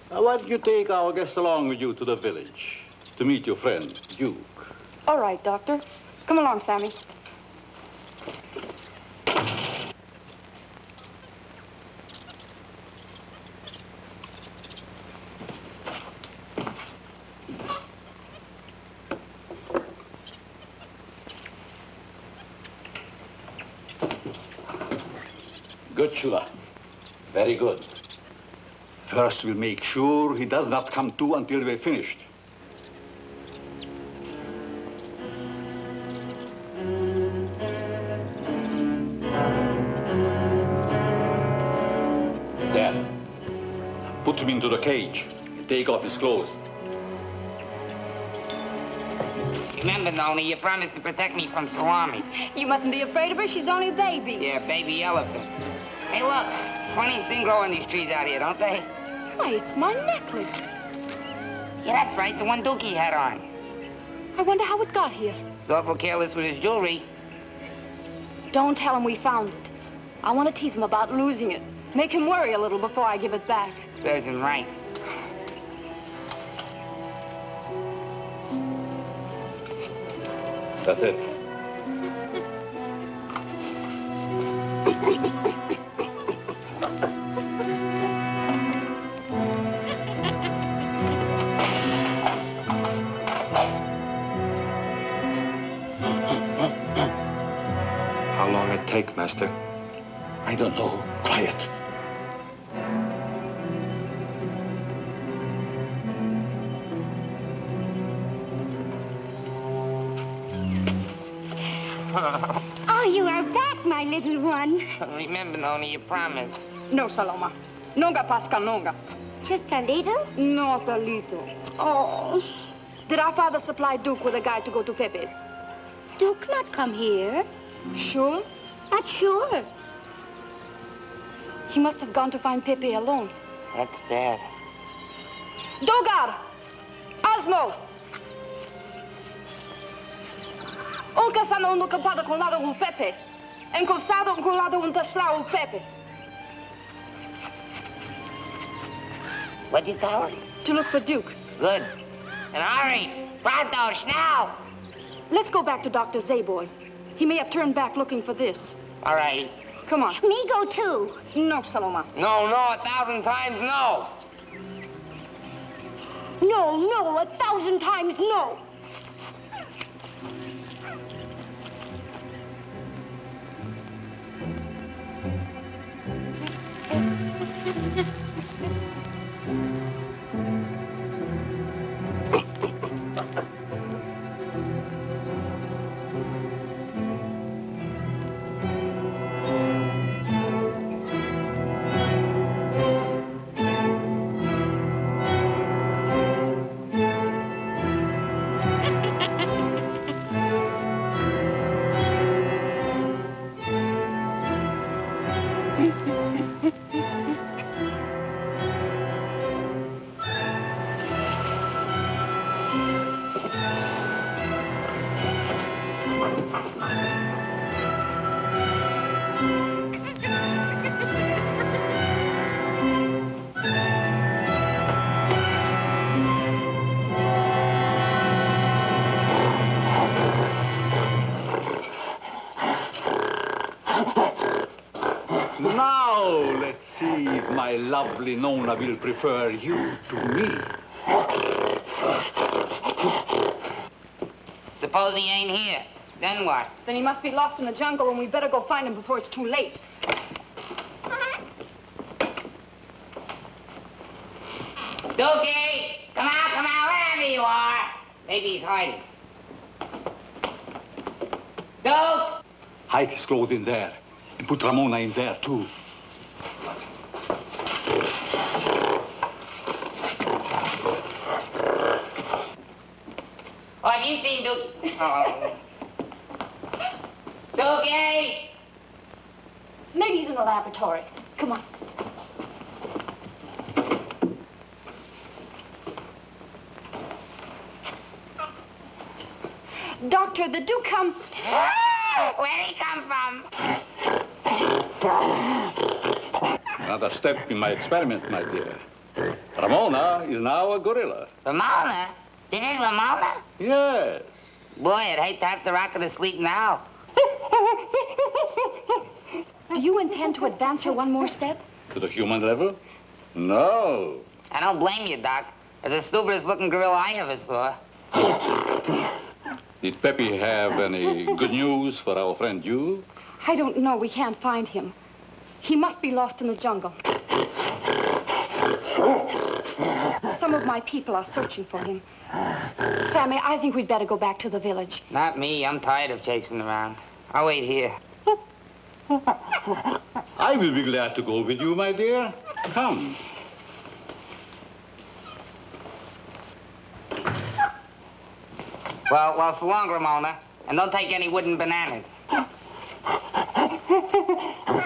Now, why don't you take our guest along with you to the village to meet your friend, Duke? All right, Doctor. Come along, Sammy. Good, Chula. Very good. First, we'll make sure he does not come to until we're finished. Then, put him into the cage. Take off his clothes. Remember, Nona, you promised to protect me from Salami. You mustn't be afraid of her. She's only a baby. Yeah, baby elephant. Hey, look. Funniest thing growing these trees out here, don't they? Why, it's my necklace. Yeah, that's right. The one Dookie had on. I wonder how it got here. He's awful careless with his jewelry. Don't tell him we found it. I want to tease him about losing it. Make him worry a little before I give it back. Serves him right. That's it. Master? I don't know. Quiet. Oh, you are back, my little one. Remember, Nona, you promised. No, Saloma. Nunga, Pascal, nunga. Just a little? Not a little. Oh. Did our father supply Duke with a guide to go to Pepe's? Duke not come here. Sure? Not sure. He must have gone to find Pepe alone. That's bad. Dogar! Osmo! O casano no campado com lado o Pepe. Encostado com lado um taslau o Pepe. What'd you tell her? To look for Duke. Good. And hurry. Pronto, now. Let's go back to Dr. Zabor's. He may have turned back looking for this. All right. Come on. Me go too. No, Saloma. No, no, a thousand times no. No, no, a thousand times no. My lovely Nona will prefer you to me. Suppose he ain't here. Then what? Then he must be lost in the jungle, and we better go find him before it's too late. Dookie! Come out, come out, wherever you are. Maybe he's hiding. Duke! Hide his clothes in there. And put Ramona in there, too. Oh, have you seen Duke? Oh. Dookie! Maybe he's in the laboratory. Come on. Doctor, the Duke come. Where'd he come from? Another step in my experiment, my dear. Ramona is now a gorilla. Ramona? This is Ramona? Yes. Boy, I'd hate to have to rock her to sleep now. Do you intend to advance her one more step? To the human level? No. I don't blame you, Doc. It's the stupidest looking gorilla I ever saw. Did Pepe have any good news for our friend you? I don't know. We can't find him. He must be lost in the jungle. Some of my people are searching for him. Sammy, I think we'd better go back to the village. Not me. I'm tired of chasing around. I'll wait here. I will be glad to go with you, my dear. Come. Well, well, so long, Ramona. And don't take any wooden bananas.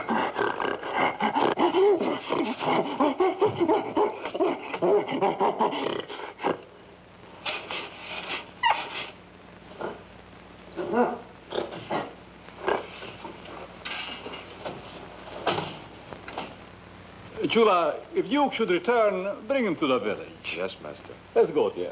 Chula, if you should return, bring him to the village. Yes, master. Let's go, dear.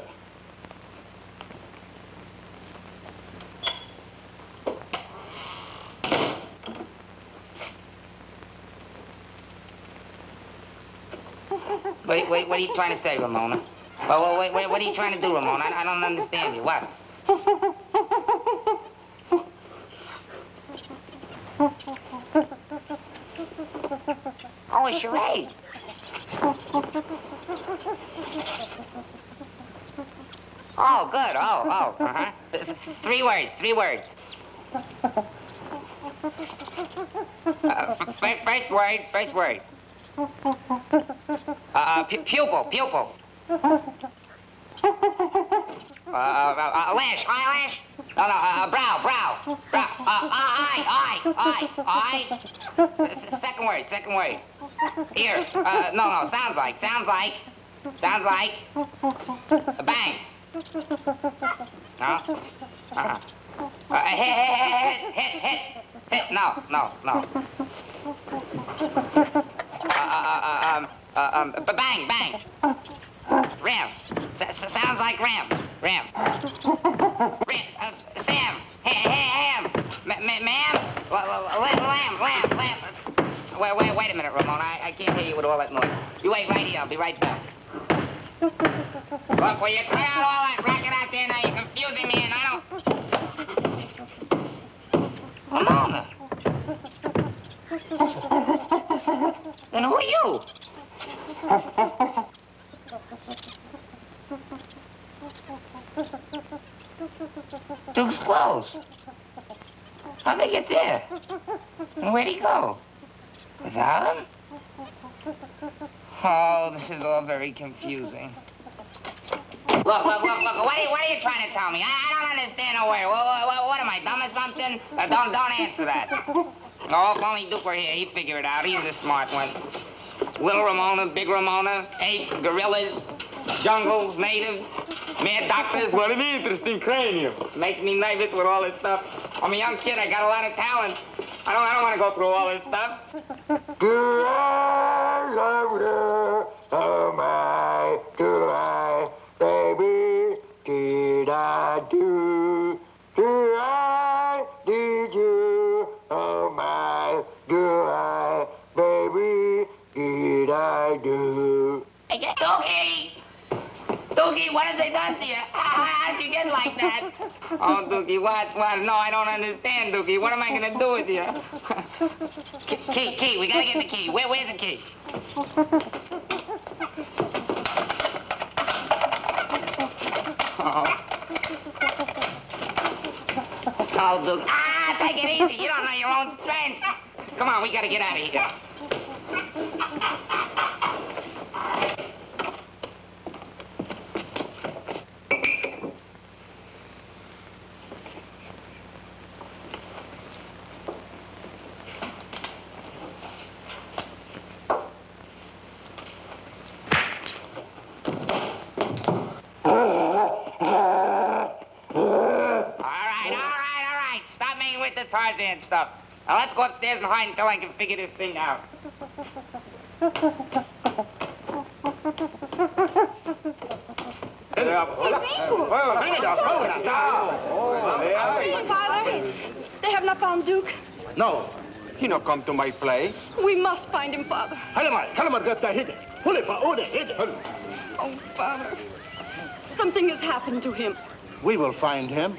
Wait, wait, what are you trying to say, Ramona? Well, well wait, wait, what are you trying to do, Ramona? I, I don't understand you. What? Oh, a charade. Oh, good. Oh, oh, uh-huh. Th- th- Three words, three words. Uh, first word, first word. Uh, pu- pupil, pupil. Uh, uh, uh, lash, eyelash. No, no, uh, brow, brow. Brow. Uh, eye, eye, eye, eye. Second word, second word. Ear. Uh, no, no, sounds like, sounds like. Sounds like. No? Uh-huh. Uh, hit, hit, hit, hit, hit, hit. No, no, no. Uh, uh, uh, um, uh, um, bang, bang. Ram. S- sounds like Ram. Ram. Ram. Uh, Sam. Hey, hey, Ham. M- m- ma'am. Lamb, lamb, lamb. Wait, wait, wait a minute, Ramona. I, I can't hear you with all that noise. You wait right here. I'll be right back. Look, will you clear out all that racket out there now? You're confusing me, and I don't... Ramona. Then who are you? Duke's clothes. How'd they get there? And where'd he go? Without him? Oh, this is all very confusing. Look, look, look, look. What are you, what are you trying to tell me? I, I don't understand a word. What, what, what am I, dumb or something? Uh, don't, don't answer that. Oh, if only Duke were here, he'd figure it out. He's a smart one. Little Ramona, big Ramona, apes, gorillas, jungles, natives, mad doctors. What an interesting cranium. Makes me nervous with all this stuff. I'm a young kid. I got a lot of talent. I don't, I don't want to go through all this stuff. Do I love you? Oh my, do I, baby? Did I do? Do I? Did you? Oh my, do I, baby? Did I do? Hey, Doogie! What have they done to you? How, how did you get like that? Oh, Doogie, what? What? No, I don't understand, Doogie. What am I going to do with you? Key, key, key. We got to get the key. Where, where's the key? Oh. Oh, Doogie. Ah, take it easy. You don't know your own strength. Come on, we got to get out of here. Tarzan stuff. Now let's go upstairs and hide until I can figure this thing out. Father, they have not found Duke. No, he no come to my play. We must find him, Father. Halamai, Halamai, get that hit. Pull it, pa, order, hit. Oh, Father. Something has happened to him. We will find him.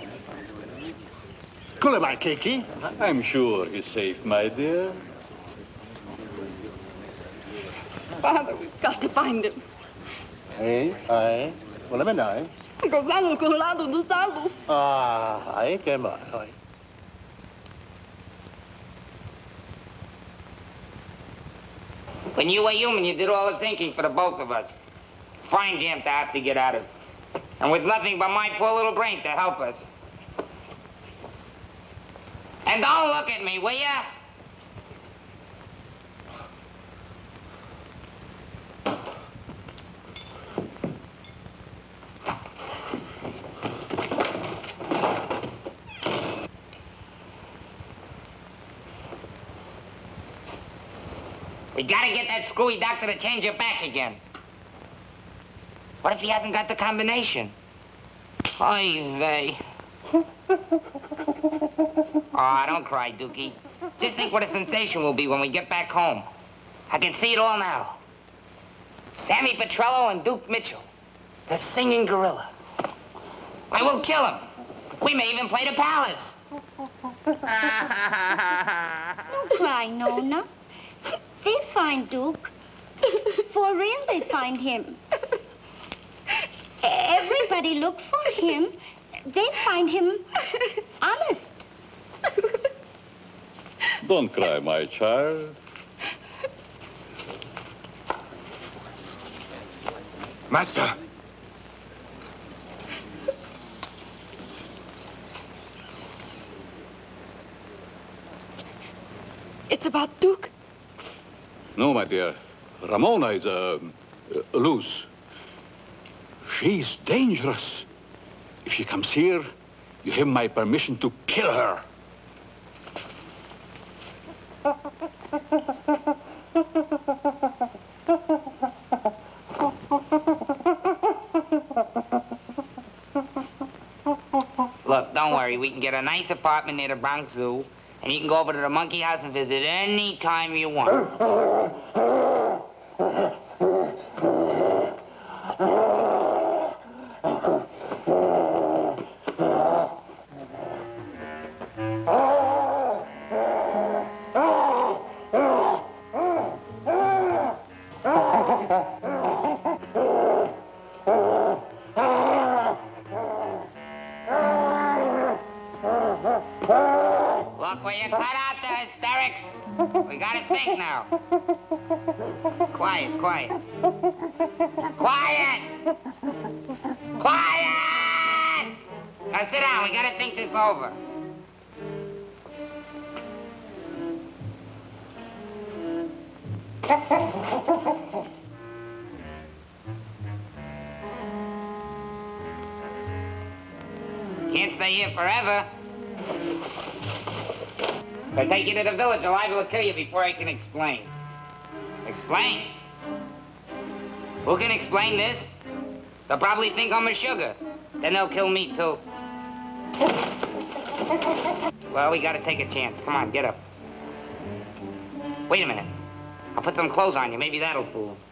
Kulamai, Kiki. I'm sure he's safe, my dear. Father, we've got to find him. Ei, ai, wala man ai. Gozalo com o lado do salo. Ah, ai que mais, ai. When you were human, you did all the thinking for the both of us. Fine jam to have to get out of. And with nothing but my poor little brain to help us. And don't look at me, will ya? We gotta get that screwy doctor to change it back again. What if he hasn't got the combination? Oy vey. Oh, don't cry, Dookie. Just think what a sensation we'll be when we get back home. I can see it all now. Sammy Petrillo and Duke Mitchell. The singing gorilla. I will kill him. We may even play the palace. Don't cry, Nona. They find Duke. For real, they find him. Everybody look for him. They find him honest. Don't cry, my child. Master. It's about Duke. No, my dear. Ramona is uh, uh, loose. She's dangerous. If she comes here, you have my permission to kill her. Look, don't worry. We can get a nice apartment near the Bronx Zoo, and you can go over to the monkey house and visit any time you want. Look, will you cut out the hysterics? We gotta think now. Quiet, quiet. Quiet! Quiet! Now sit down, we gotta think this over. Can't stay here forever. If I take you to the village, the live will kill you before I can explain. Explain? Who can explain this? They'll probably think I'm a sugar. Then they'll kill me, too. Well, we gotta take a chance. Come on, get up. Wait a minute. I'll put some clothes on you. Maybe that'll fool 'em.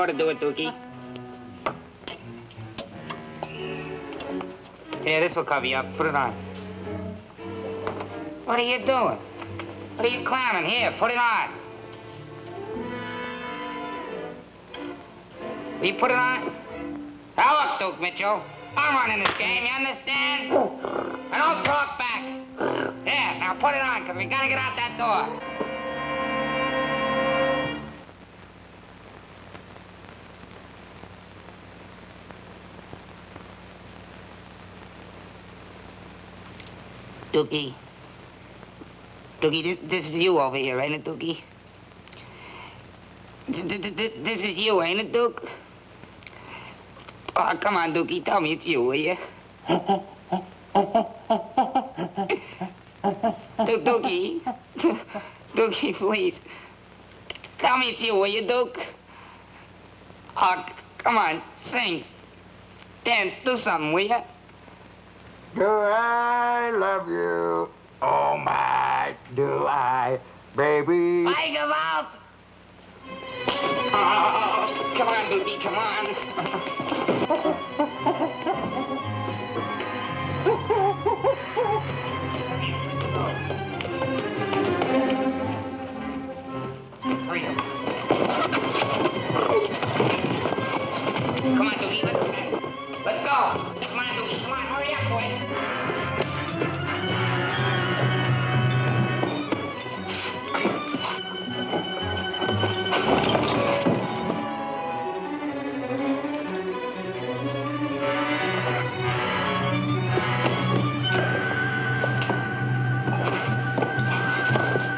Ought to do it, Dookie. Here, this will cover you up. Put it on. What are you doing? What are you clowning? Here, put it on. You put it on? Now look, Duke Mitchell. I'm running this game, you understand? And don't talk back. There, now put it on, because we gotta get out that door. Dookie. Dookie, this, is you over here, ain't it, Dookie? Th- th- th- th- This is you, ain't it, Duke? Oh, come on, Dookie, tell me it's you, will you? Dookie. Dookie, please. Tell me it's you, will you, Duke? Oh, come on, sing. Dance, do something, will you? Do I love you? Oh my, do I, baby? Tiger out! Oh, come on, Dookie, come on. Up. Come on, Dookie, let's, let's go. Come on, Dookie, come on, hurry up, boy.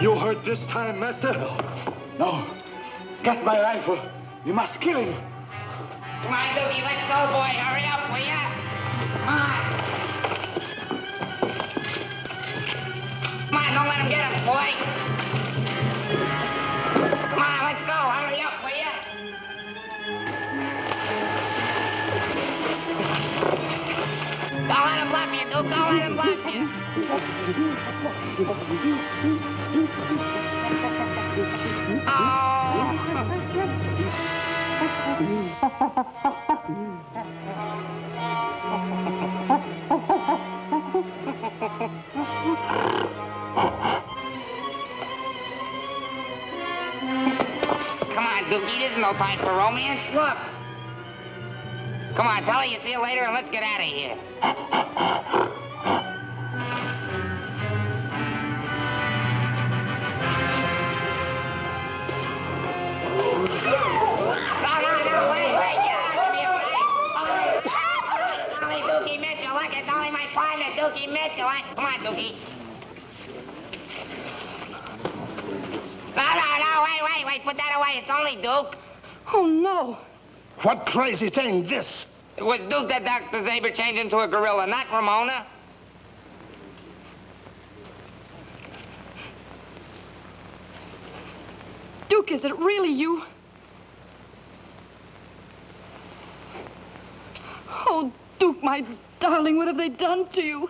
You hurt this time, master? No. Get my rifle. You must kill him. Come on, let's go, boy. Hurry up, will ya? Come on. Come on, don't let him get us, boy. Come on, let's go. Hurry up, will ya? Don't let him bluff you, Duke. Don't let him bluff you. Come on, Dookie. This is no time for romance. Look. Come on, tell her you see you later and let's get out of here. Dookie Mitchell. I- Come eh, on, eh, Dookie. No, no, no, wait, wait, wait, put that away. It's only Duke. Oh, no. What crazy thing this? It was Duke that Dr. Zabor changed into a gorilla, not Ramona. Duke, is it really you? Oh, Duke, my darling, what have they done to you?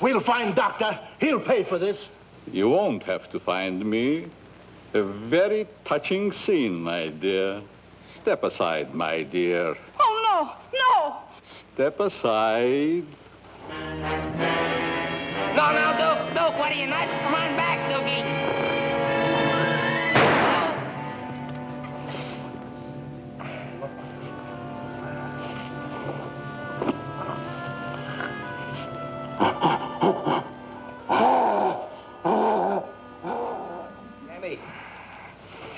We'll find Doctor. He'll pay for this. You won't have to find me. A very touching scene, my dear. Step aside, my dear. Oh, no, no. Step aside. No, no, Duke, Duke, what are you nuts? Come on back, Dookie.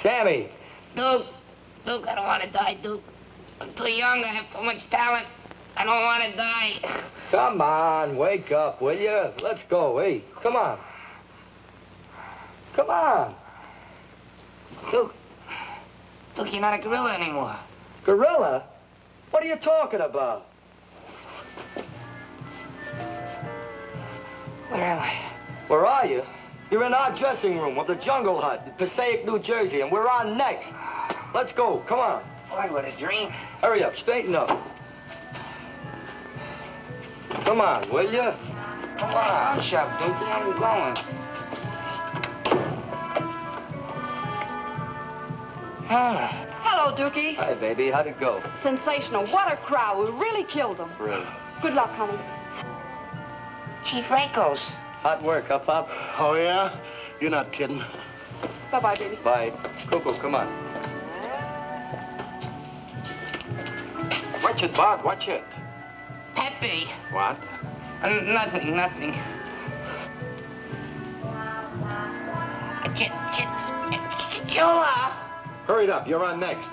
Sammy. Duke, Duke, I don't want to die, Duke. I'm too young. I have too much talent. I don't want to die. Come on, wake up, will you? Let's go. Hey, come on. Come on. Duke, Duke, you're not a gorilla anymore. Gorilla? What are you talking about? Where am I? Where are you? You're in our dressing room of the Jungle Hut, in Passaic, New Jersey, and we're on next. Let's go. Come on. Boy, what a dream. Hurry up. Straighten up. Come on, will you? Come on. Hush up, Dookie. I'm going. Ah. Hello, Dookie. Hi, baby. How'd it go? Sensational. What a crowd. We really killed them. Really? Good luck, honey. Chief Rakos. Hot work, huh, Pop? Oh, yeah? You're not kidding. Bye-bye, baby. Bye. Coco, come on. Watch it, Bart, watch it. Pepe. What? Uh, nothing, nothing. Ch- ch- ch- Chula. Hurry it up. You're on next.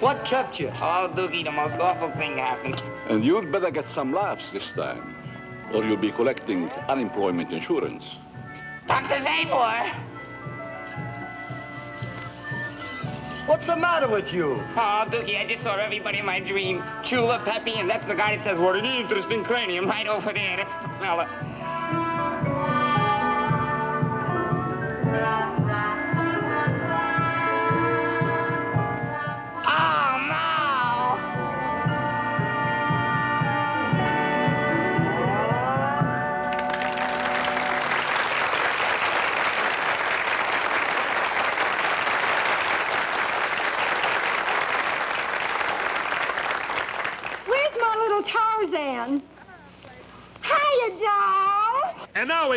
What kept you? Oh, Doogie, the most awful thing happened. And you'd better get some laughs this time, or you'll be collecting unemployment insurance. Dr. Zabor! What's the matter with you? Oh, Doogie, I just saw everybody in my dream. Chula, Peppy, and that's the guy that says, what an interesting cranium right over there. That's the fella.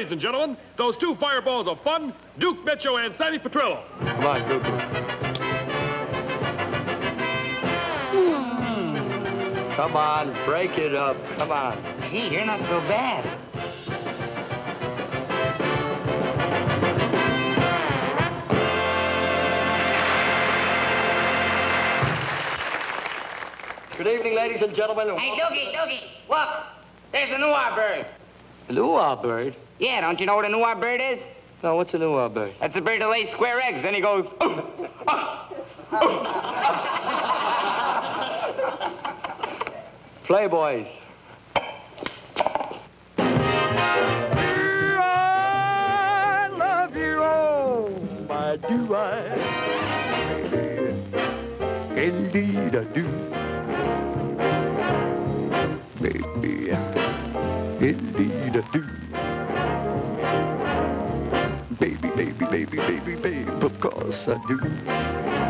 Ladies and gentlemen, those two fireballs of fun, Duke Mitchell and Sammy Petrillo. Come on, hmm. Dookie. Come on, break it up. Come on. Gee, you're not so bad. Good evening, ladies and gentlemen. Hey, Doogie, Doogie, look. There's the new bird. The Luau bird? Yeah, don't you know what a Noir bird is? No, what's a Luau bird? That's a bird that lays square eggs. Then he goes, ah, ah. Playboys. I love you, oh, my do I? Indeed I do. Baby, indeed I do. Baby, baby, baby, baby, babe, of course I do.